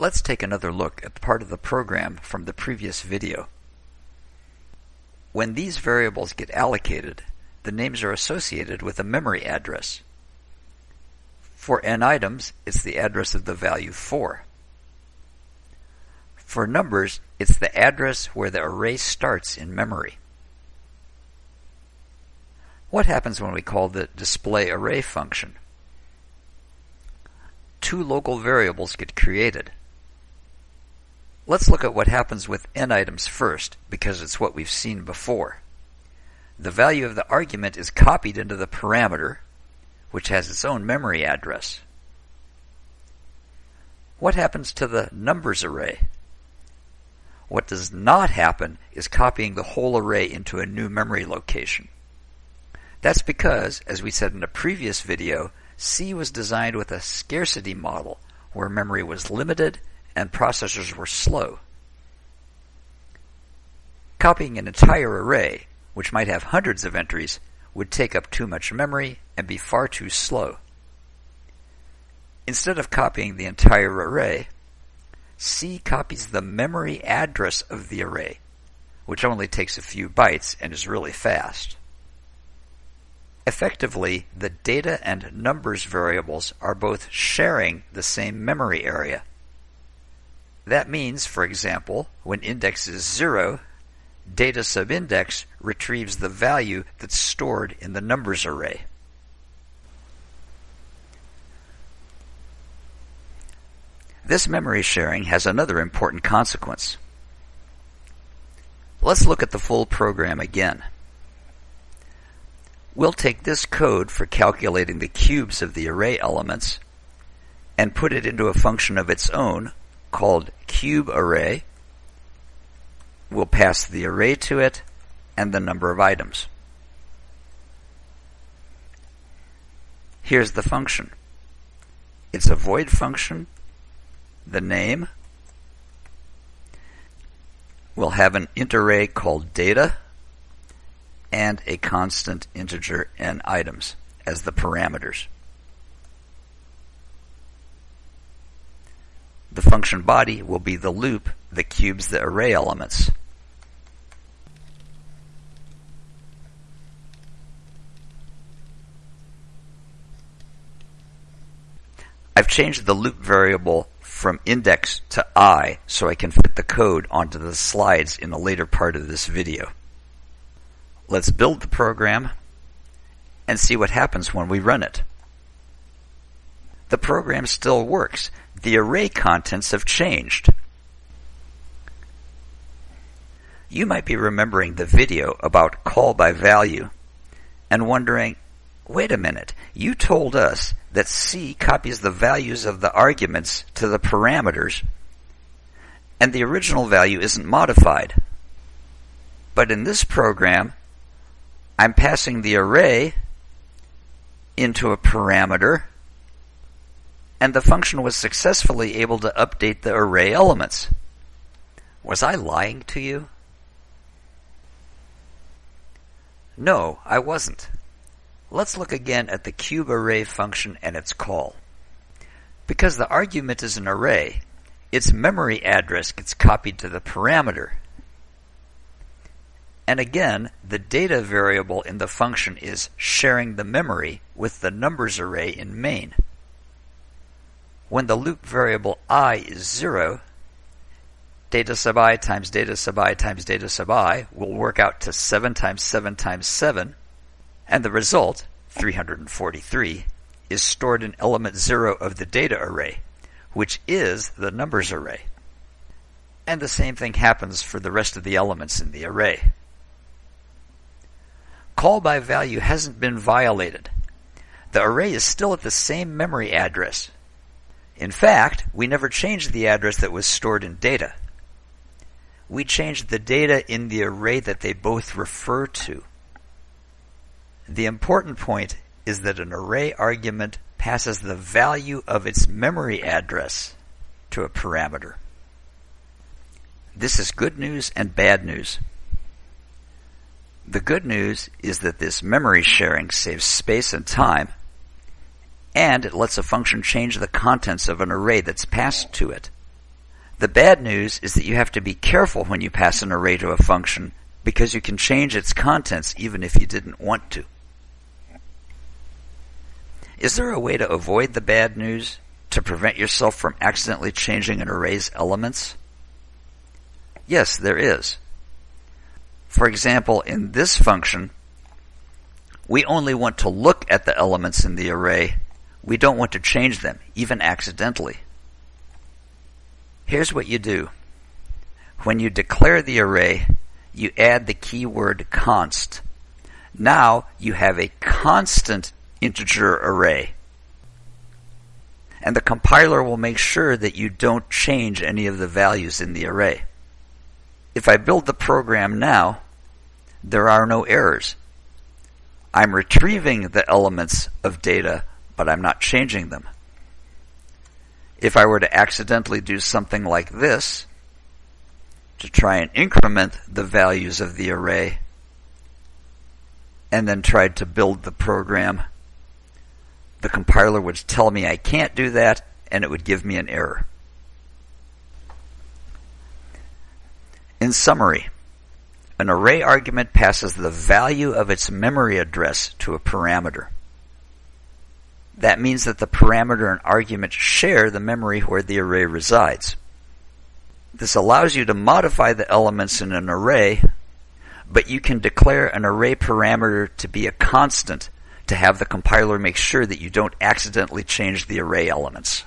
Let's take another look at part of the program from the previous video. When these variables get allocated, the names are associated with a memory address. For n items, it's the address of the value 4. For numbers, it's the address where the array starts in memory. What happens when we call the display array function? Two local variables get created. Let's look at what happens with n items first, because it's what we've seen before. The value of the argument is copied into the parameter, which has its own memory address. What happens to the numbers array? What does not happen is copying the whole array into a new memory location. That's because, as we said in a previous video, C was designed with a scarcity model where memory was limited and processors were slow. Copying an entire array, which might have hundreds of entries, would take up too much memory and be far too slow. Instead of copying the entire array, C copies the memory address of the array, which only takes a few bytes and is really fast. Effectively, the data and numbers variables are both sharing the same memory area. That means, for example, when index is 0, data subindex retrieves the value that's stored in the numbers array. This memory sharing has another important consequence. Let's look at the full program again. We'll take this code for calculating the cubes of the array elements and put it into a function of its own called cube array. We'll pass the array to it and the number of items. Here's the function. It's a void function the name. We'll have an int array called data and a constant integer n items as the parameters. The function body will be the loop that cubes the array elements. I've changed the loop variable from index to I so I can fit the code onto the slides in a later part of this video. Let's build the program and see what happens when we run it. The program still works. The array contents have changed. You might be remembering the video about call by value and wondering, wait a minute, you told us that C copies the values of the arguments to the parameters, and the original value isn't modified. But in this program, I'm passing the array into a parameter, and the function was successfully able to update the array elements. Was I lying to you? No, I wasn't. Let's look again at the cube array function and its call. Because the argument is an array, its memory address gets copied to the parameter. And again, the data variable in the function is sharing the memory with the numbers array in main. When the loop variable i is 0, data sub i times data sub i times data sub i will work out to 7 times 7 times 7, and the result, 343, is stored in element 0 of the data array, which is the numbers array. And the same thing happens for the rest of the elements in the array. Call by value hasn't been violated. The array is still at the same memory address. In fact, we never changed the address that was stored in data. We changed the data in the array that they both refer to. The important point is that an array argument passes the value of its memory address to a parameter. This is good news and bad news. The good news is that this memory sharing saves space and time, and it lets a function change the contents of an array that's passed to it. The bad news is that you have to be careful when you pass an array to a function because you can change its contents even if you didn't want to. Is there a way to avoid the bad news to prevent yourself from accidentally changing an array's elements? Yes, there is. For example, in this function, we only want to look at the elements in the array. We don't want to change them, even accidentally. Here's what you do. When you declare the array, you add the keyword const. Now you have a constant integer array. And the compiler will make sure that you don't change any of the values in the array. If I build the program now, there are no errors. I'm retrieving the elements of data, but I'm not changing them. If I were to accidentally do something like this, to try and increment the values of the array, and then tried to build the program the compiler would tell me I can't do that, and it would give me an error. In summary, an array argument passes the value of its memory address to a parameter. That means that the parameter and argument share the memory where the array resides. This allows you to modify the elements in an array, but you can declare an array parameter to be a constant to have the compiler make sure that you don't accidentally change the array elements.